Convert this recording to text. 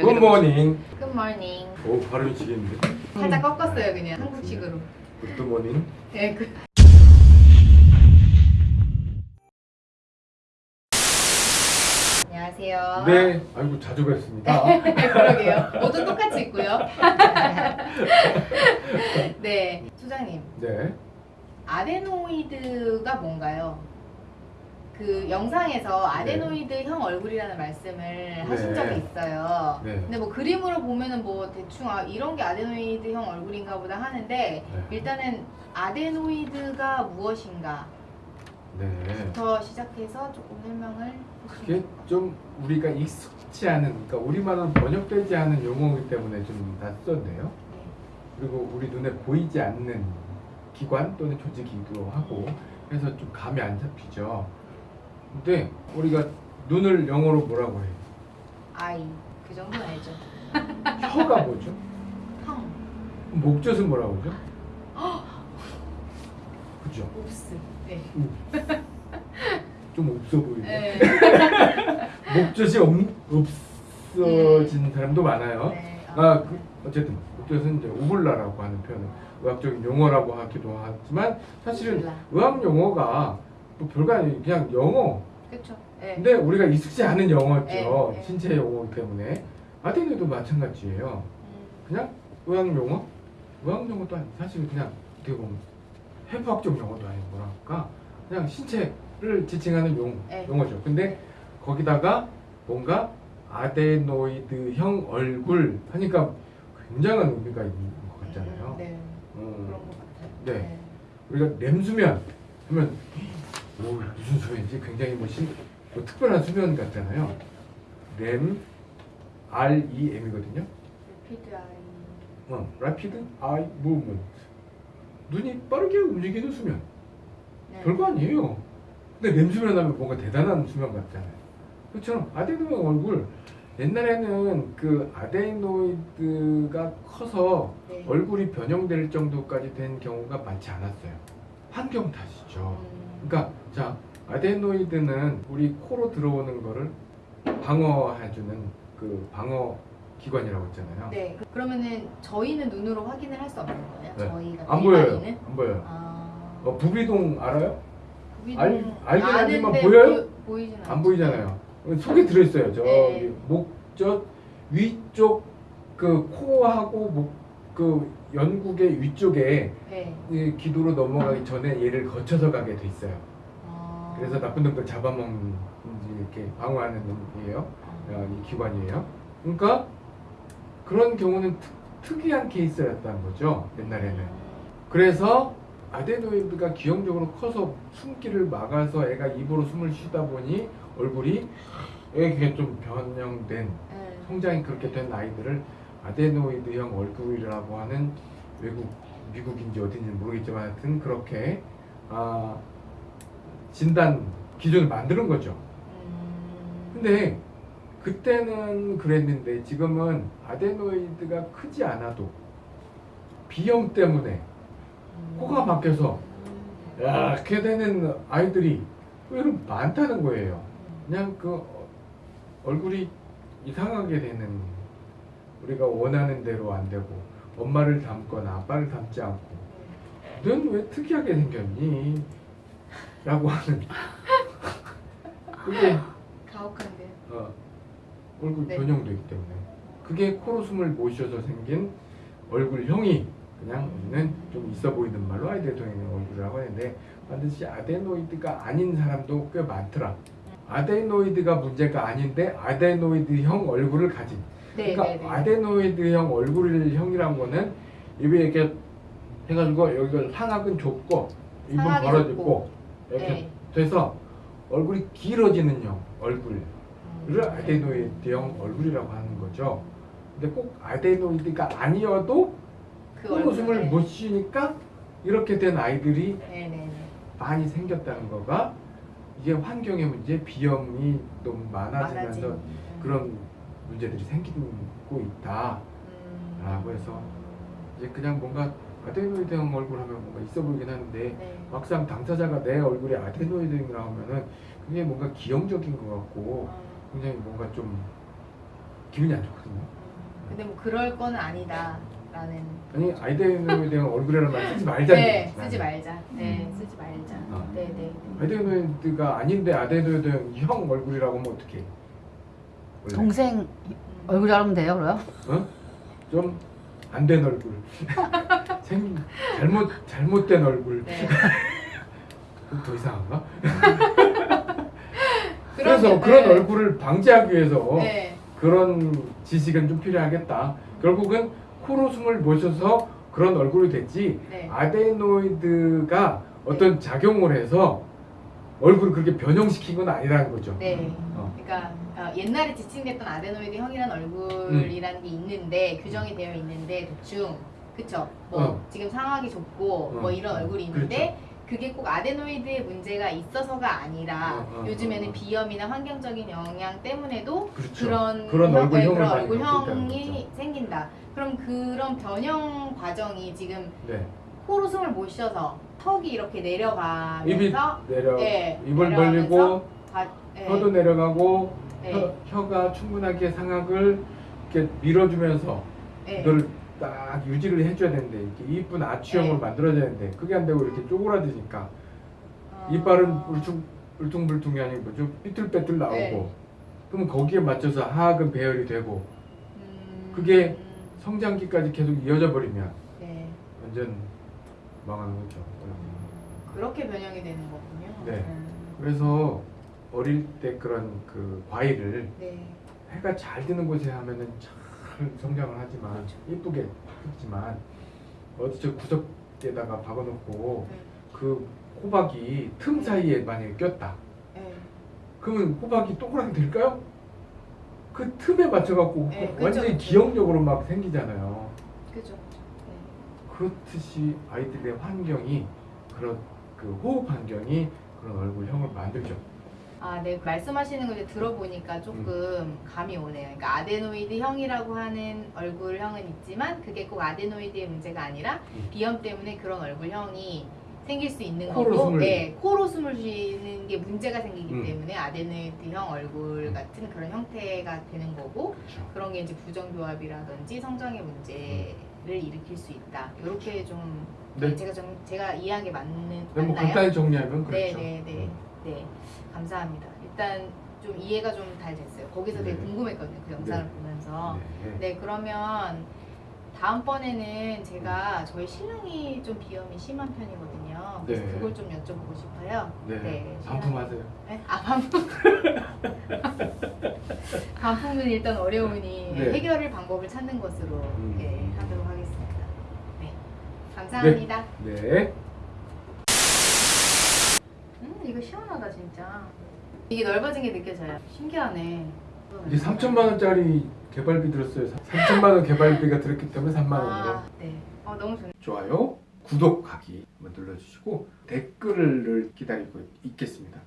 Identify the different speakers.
Speaker 1: Good
Speaker 2: morning Good morning.
Speaker 1: 오 발음이 지겠는데
Speaker 2: 살짝 꺾었어요 그냥 한국식으로.
Speaker 1: Good morning
Speaker 2: 네, 그. 안녕하세요.
Speaker 1: 네 아이고 자주 뵙습니다
Speaker 2: 그러게요. 모두 똑같이 있고요. 네, 소장님.
Speaker 1: 네
Speaker 2: 아데노이드가 뭔가요? 그 영상에서 아데노이드형 얼굴이라는 말씀을 하신
Speaker 1: 네.
Speaker 2: 적이 있어요.
Speaker 1: 네.
Speaker 2: 근데 뭐 그림으로 보면은 뭐 대충 아 이런 게 아데노이드형 얼굴인가 보다 하는데
Speaker 1: 네.
Speaker 2: 일단은 아데노이드가 무엇인가부터
Speaker 1: 네
Speaker 2: 시작해서 조금 설명을
Speaker 1: 그게 좀 우리가 익숙치 않은 그러니까 우리말은 번역되지 않은 용어이기 때문에 좀 낯선데요 그리고 우리 눈에 보이지 않는 기관 또는 조직이기도 하고 그래서 좀 감이 안 잡히죠 근데 우리가 눈을 영어로 뭐라고 해요?
Speaker 2: 아이 그 정도는 알죠.
Speaker 1: 혀가 뭐죠?
Speaker 2: 형,
Speaker 1: 목젖은 뭐라고 그러죠? 그죠?
Speaker 2: 옵스. 네.
Speaker 1: 좀 없어 보이네.
Speaker 2: 네.
Speaker 1: 목젖이 없, 없어진 사람도 많아요.
Speaker 2: 네.
Speaker 1: 아, 그, 어쨌든 목젖은 이제 우블라라고 하는 표현은 의학적인 용어라고 하기도 하지만 사실은
Speaker 2: 우블라.
Speaker 1: 의학 용어가 뭐 별거 아니에요. 그냥 영어.
Speaker 2: 그렇죠. 네.
Speaker 1: 근데 우리가 익숙지 않은 영어죠.
Speaker 2: 네, 네.
Speaker 1: 신체 용어이기 때문에 아테네도 마찬가지예요.
Speaker 2: 음,
Speaker 1: 그냥 의학 용어? 의학 용어도 아니 사실 그냥 어떻게 보면 해부학적 용어도 아니고 뭐랄까 그냥 신체를 지칭하는 용,
Speaker 2: 네.
Speaker 1: 용어죠. 근데 거기다가 뭔가 아데노이드형 얼굴 하니까 굉장한 의미가 있는 것 같잖아요.
Speaker 2: 음, 네.
Speaker 1: 음,
Speaker 2: 그런 것 같아요.
Speaker 1: 네. 우리가 렘수면 하면 오 무슨 수면인지 굉장히 뭐, 신, 뭐 특별한 수면 같잖아요. 렘 R E M이거든요.
Speaker 2: 리피드 아이.
Speaker 1: 어, rapid eye movement. 눈이 빠르게 움직이는 수면.
Speaker 2: 네.
Speaker 1: 별거 아니에요. 근데 렘 수면 하면 뭔가 대단한 수면 같잖아요. 그처럼 아데노이드 얼굴 옛날에는 그 아데노이드가 커서
Speaker 2: 네.
Speaker 1: 얼굴이 변형될 정도까지 된 경우가 많지 않았어요. 환경 탓이죠.
Speaker 2: 음,
Speaker 1: 그러니까 자 아데노이드는 우리 코로 들어오는 거를 방어해주는 그 방어 기관이라고 했잖아요.
Speaker 2: 네. 그- 그러면은 저희는 눈으로 확인을 할 수 없는 거예요?
Speaker 1: 네.
Speaker 2: 저희가
Speaker 1: 안 보여요.
Speaker 2: 일반인은?
Speaker 1: 안 보여요.
Speaker 2: 아.
Speaker 1: 어, 부비동 알아요?
Speaker 2: 구비동
Speaker 1: 알- 알긴 하지만
Speaker 2: 아는데
Speaker 1: 보여요?
Speaker 2: 보, 보이진 않죠.
Speaker 1: 안 보이잖아요. 속에 들어있어요. 저기
Speaker 2: 네.
Speaker 1: 목젖 위쪽 그 코하고 목 그 연국의 위쪽에
Speaker 2: 네.
Speaker 1: 이 기도로 넘어가기 전에 얘를 거쳐서 가게 돼 있어요.
Speaker 2: 아.
Speaker 1: 그래서 나쁜 놈들 잡아먹는 이렇게 방어하는 놈이에요.
Speaker 2: 아.
Speaker 1: 어, 이 기관이에요. 그러니까 그런 경우는 특, 특이한 케이스였다는 거죠. 옛날에는. 그래서 아데노이드가 기형적으로 커서 숨기를 막아서 애가 입으로 숨을 쉬다 보니 얼굴이 이게 좀 변형된
Speaker 2: 네.
Speaker 1: 성장이 그렇게 된 아이들을 아데노이드형 얼굴이라고 하는 외국 미국인지 어딘지 모르겠지만 하여튼 그렇게 아, 진단 기준을 만드는 거죠.
Speaker 2: 음.
Speaker 1: 근데 그때는 그랬는데 지금은 아데노이드가 크지 않아도 비염 때문에 코가 박혀서 이렇게 되는 아이들이 의외로 많다는 거예요. 그냥 그 어- 얼굴이 이상하게 되는 우리가 원하는 대로 안 되고 엄마를 닮거나 아빠를 닮지 않고 넌 왜 특이하게 생겼니? 라고 하는 그게
Speaker 2: 가혹한데요.
Speaker 1: 어, 얼굴
Speaker 2: 네.
Speaker 1: 변형되기 때문에 그게 코로 숨을 못 쉬어서 생긴 얼굴형이 그냥 우리는 좀 있어 보이는 말로 아이데노이드 얼굴이라고 하는데 반드시 아데노이드가 아닌 사람도 꽤 많더라. 아데노이드가 문제가 아닌데 아데노이드형 얼굴을 가진.
Speaker 2: 네,
Speaker 1: 그러니까
Speaker 2: 네, 네.
Speaker 1: 아데노이드형 얼굴형이란 거는 입에 이렇게 해가지고 여기가 상악은 좁고 입은 벌어지고. 이렇게
Speaker 2: 네.
Speaker 1: 돼서 얼굴이 길어지는 형 얼굴.
Speaker 2: 음.
Speaker 1: 를 아데노이드형 얼굴이라고 하는 거죠. 근데 꼭 아데노이드가 아니어도
Speaker 2: 그 얼굴에.
Speaker 1: 못 쉬니까 이렇게 된 아이들이
Speaker 2: 네, 네, 네.
Speaker 1: 많이 생겼다는 거가 이게 환경의 문제, 비염이 너무 많아지면서
Speaker 2: 많아진.
Speaker 1: 그런 문제들이 생기고 있다라고
Speaker 2: 음.
Speaker 1: 해서 이제 그냥 뭔가 아데노이드형 얼굴 하면 뭔가 있어 보이긴 하는데
Speaker 2: 네.
Speaker 1: 막상 당사자가 내 얼굴에 아데노이드형이라고 하면은 그게 뭔가 기형적인 것 같고
Speaker 2: 아,
Speaker 1: 굉장히 뭔가 좀 기분이 안 좋거든요.
Speaker 2: 근데 뭐 그럴 거는 아니다라는.
Speaker 1: 아니 아이데노에 대한 얼굴이라는 말 쓰지 말자는
Speaker 2: 네,
Speaker 1: 얘기지,
Speaker 2: 쓰지. 말자. 네,
Speaker 1: 음.
Speaker 2: 쓰지 말자.
Speaker 1: 어.
Speaker 2: 네, 네.
Speaker 1: 아이데노이드가 아닌데 아데노에 대한 형 얼굴이라고 하면 어떡해?
Speaker 3: 동생
Speaker 2: 음.
Speaker 3: 얼굴 자르면 돼요, 그래요?
Speaker 1: 어? 좀 안 된 얼굴. 생 잘못 잘못된 얼굴.
Speaker 2: 네.
Speaker 1: 더 이상한가? 그래서
Speaker 2: 게-
Speaker 1: 그런
Speaker 2: 네.
Speaker 1: 얼굴을 방지하기 위해서
Speaker 2: 네.
Speaker 1: 그런 지식은 좀 필요하겠다. 결국은 코로 숨을 모셔서 그런 얼굴이 됐지
Speaker 2: 네.
Speaker 1: 아데노이드가 어떤 작용을 해서 얼굴을 그렇게 변형시킨 건 아니라는 거죠.
Speaker 2: 네.
Speaker 1: 어.
Speaker 2: 그러니까 어, 옛날에 지칭됐던 아데노이드 형이라는 얼굴이라는 게 있는데 규정이 되어 있는데 대충 그쵸? 뭐
Speaker 1: 어.
Speaker 2: 지금 상황이 좁고
Speaker 1: 어.
Speaker 2: 뭐 이런 얼굴이 있는데
Speaker 1: 그렇죠.
Speaker 2: 그게 꼭 아데노이드의 문제가 있어서가 아니라
Speaker 1: 어, 어,
Speaker 2: 요즘에는
Speaker 1: 어, 어.
Speaker 2: 비염이나 환경적인 영향 때문에도
Speaker 1: 그렇죠.
Speaker 2: 그런
Speaker 1: 그런
Speaker 2: 형-
Speaker 1: 얼굴형을
Speaker 2: 네, 그런 얼굴형이 생긴다. 그럼 그런 변형 과정이 지금
Speaker 1: 네.
Speaker 2: 코로 숨을 못 쉬어서 턱이 이렇게
Speaker 1: 입이
Speaker 2: 내려가면서
Speaker 1: 내려
Speaker 2: 네,
Speaker 1: 입을 벌리고
Speaker 2: 바- 네,
Speaker 1: 혀도 내려가고
Speaker 2: 네,
Speaker 1: 혀, 혀가 충분하게 상악을 이렇게 밀어주면서
Speaker 2: 네.
Speaker 1: 이걸 딱 유지를 해줘야 되는데 이렇게 이쁜 아치형을
Speaker 2: 네.
Speaker 1: 만들어줘야 되는데 그게 안 되고 이렇게 쪼그라드니까
Speaker 2: 어,
Speaker 1: 이빨은 울퉁 울퉁불퉁이 아니고 뭐죠 삐뚤빼뚤 나오고
Speaker 2: 네.
Speaker 1: 그럼 거기에 맞춰서 하악은 배열이 되고
Speaker 2: 음,
Speaker 1: 그게 성장기까지 계속 이어져 버리면
Speaker 2: 네.
Speaker 1: 완전 망하는 거죠.
Speaker 2: 그렇게 변형이 되는 거군요.
Speaker 1: 네.
Speaker 2: 음,
Speaker 1: 그래서 어릴 때 그런 그 과일을
Speaker 2: 네.
Speaker 1: 해가 잘 드는 곳에 하면은 잘 성장을 하지만
Speaker 2: 그렇죠.
Speaker 1: 예쁘게 했지만 어디 저 구석에다가 박아놓고
Speaker 2: 네.
Speaker 1: 그 호박이 틈 사이에 만약에 꼈다.
Speaker 2: 네.
Speaker 1: 그러면 호박이 동그랗게 될까요? 그 틈에 맞춰갖고
Speaker 2: 네,
Speaker 1: 완전히
Speaker 2: 그죠.
Speaker 1: 기형적으로 막 생기잖아요.
Speaker 2: 그죠. 네.
Speaker 1: 그렇듯이 아이들의 환경이 그런 그 호흡 환경이 그런 얼굴형을 만들죠.
Speaker 2: 아, 네. 말씀하시는 걸 들어보니까 조금 감이 오네요. 그러니까 아데노이드 형이라고 하는 얼굴형은 있지만 그게 꼭 아데노이드의 문제가 아니라
Speaker 1: 음.
Speaker 2: 비염 때문에 그런 얼굴형이 생길 수 있는
Speaker 1: 코로
Speaker 2: 거고,
Speaker 1: 숨을-
Speaker 2: 네, 코로 숨을 쉬는 게 문제가 생기기
Speaker 1: 음.
Speaker 2: 때문에 아데노이드형 얼굴
Speaker 1: 음.
Speaker 2: 같은 그런 형태가 되는 거고
Speaker 1: 그렇죠.
Speaker 2: 그런 게 이제 부정교합이라든지 성장의 문제를 일으킬 수 있다. 이렇게 좀
Speaker 1: 네.
Speaker 2: 제가 좀 제가 이해한 게 맞는
Speaker 1: 네, 뭐? 간단히 정리하면 그렇죠.
Speaker 2: 네, 네, 네, 네. 감사합니다. 일단 좀 이해가 좀 잘 됐어요. 거기서 되게
Speaker 1: 네.
Speaker 2: 궁금했거든요. 그 영상을
Speaker 1: 네.
Speaker 2: 보면서.
Speaker 1: 네.
Speaker 2: 네, 그러면 다음번에는 제가 저희 신랑이 좀 비염이 심한 편이거든요. 그래서
Speaker 1: 네.
Speaker 2: 그걸 좀 여쭤보고 싶어요.
Speaker 1: 네.
Speaker 2: 네,
Speaker 1: 반품하세요.
Speaker 2: 네? 아, 반품. 반품은 일단 어려우니
Speaker 1: 네.
Speaker 2: 해결을 방법을 찾는 것으로
Speaker 1: 음.
Speaker 2: 네, 하도록 하겠습니다. 네. 감사합니다.
Speaker 1: 네.
Speaker 2: 음, 이거 시원하다 진짜. 이게 넓어진 게 느껴져요. 신기하네.
Speaker 1: 이제 3천만 원짜리 개발비 들었어요. 3천만 원 개발비가 들었기 때문에 3만 원으로.
Speaker 2: 아, 네. 어, 너무 좋네.
Speaker 1: 좋아요, 구독하기 한번 눌러주시고 댓글을 기다리고 있겠습니다.